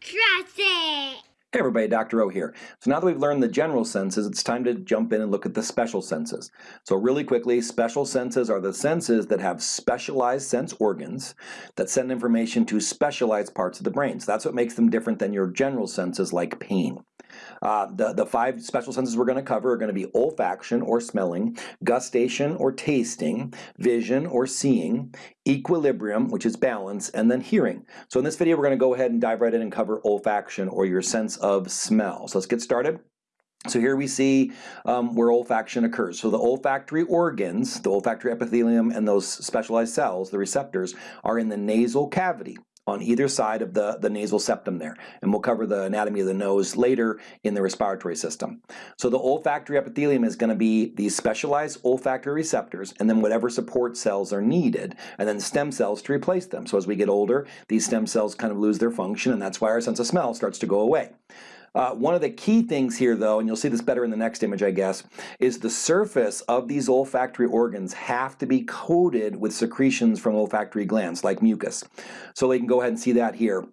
Trust it! Hey everybody, Dr. O here. So now that we've learned the general senses, it's time to jump in and look at the special senses. So really quickly, special senses are the senses that have specialized sense organs that send information to specialized parts of the brain. So that's what makes them different than your general senses like pain. Uh, the, the five special senses we're going to cover are going to be olfaction or smelling, gustation or tasting, vision or seeing, equilibrium, which is balance, and then hearing. So in this video, we're going to go ahead and dive right in and cover olfaction or your sense of smell. So let's get started. So here we see um, where olfaction occurs. So the olfactory organs, the olfactory epithelium and those specialized cells, the receptors, are in the nasal cavity on either side of the, the nasal septum there. And we'll cover the anatomy of the nose later in the respiratory system. So the olfactory epithelium is going to be these specialized olfactory receptors and then whatever support cells are needed and then stem cells to replace them. So as we get older, these stem cells kind of lose their function and that's why our sense of smell starts to go away. Uh, one of the key things here though, and you'll see this better in the next image I guess, is the surface of these olfactory organs have to be coated with secretions from olfactory glands like mucus. So we can go ahead and see that here.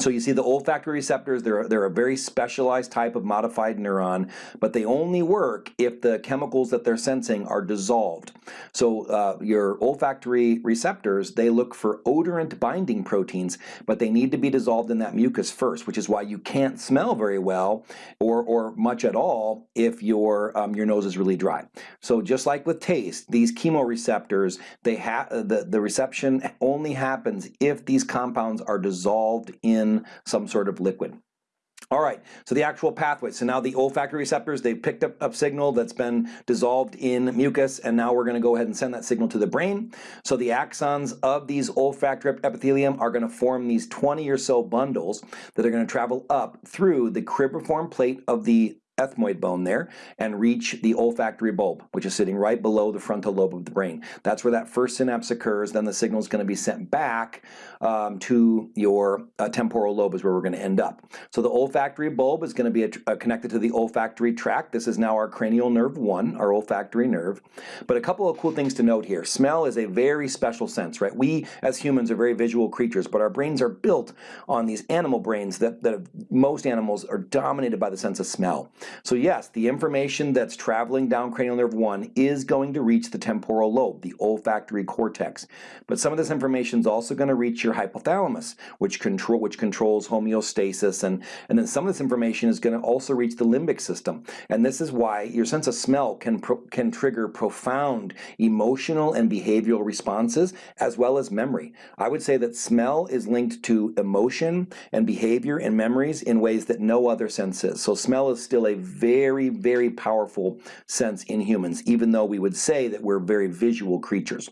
So you see the olfactory receptors, they're, they're a very specialized type of modified neuron, but they only work if the chemicals that they're sensing are dissolved. So uh, your olfactory receptors, they look for odorant binding proteins, but they need to be dissolved in that mucus first, which is why you can't smell very well or, or much at all if your, um, your nose is really dry. So just like with taste, these chemoreceptors, they have the, the reception only happens if these compounds are dissolved in in some sort of liquid. All right, so the actual pathway. So now the olfactory receptors, they've picked up a signal that's been dissolved in mucus, and now we're going to go ahead and send that signal to the brain. So the axons of these olfactory epithelium are going to form these 20 or so bundles that are going to travel up through the cribriform plate of the ethmoid bone there and reach the olfactory bulb, which is sitting right below the frontal lobe of the brain. That's where that first synapse occurs. Then the signal is going to be sent back um, to your uh, temporal lobe is where we're going to end up. So the olfactory bulb is going to be a connected to the olfactory tract. This is now our cranial nerve 1, our olfactory nerve. But a couple of cool things to note here. Smell is a very special sense, right? We as humans are very visual creatures, but our brains are built on these animal brains that, that most animals are dominated by the sense of smell. So yes, the information that's traveling down cranial nerve 1 is going to reach the temporal lobe, the olfactory cortex. But some of this information is also going to reach your hypothalamus, which control which controls homeostasis, and, and then some of this information is going to also reach the limbic system. And this is why your sense of smell can, can trigger profound emotional and behavioral responses, as well as memory. I would say that smell is linked to emotion and behavior and memories in ways that no other sense is. So smell is still a very, very powerful sense in humans, even though we would say that we're very visual creatures.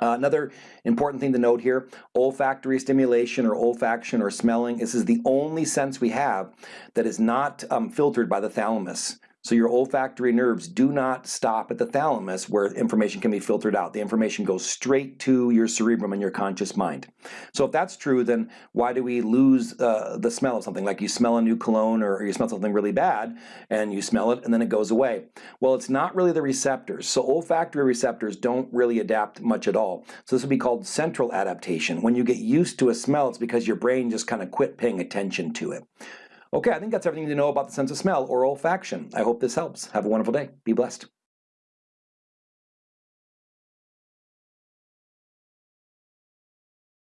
Uh, another important thing to note here, olfactory stimulation or olfaction or smelling, this is the only sense we have that is not um, filtered by the thalamus. So your olfactory nerves do not stop at the thalamus where information can be filtered out. The information goes straight to your cerebrum and your conscious mind. So if that's true, then why do we lose uh, the smell of something? Like you smell a new cologne or you smell something really bad and you smell it and then it goes away. Well, it's not really the receptors. So olfactory receptors don't really adapt much at all. So this would be called central adaptation. When you get used to a smell, it's because your brain just kind of quit paying attention to it. Okay, I think that's everything to know about the sense of smell or olfaction. I hope this helps. Have a wonderful day. Be blessed.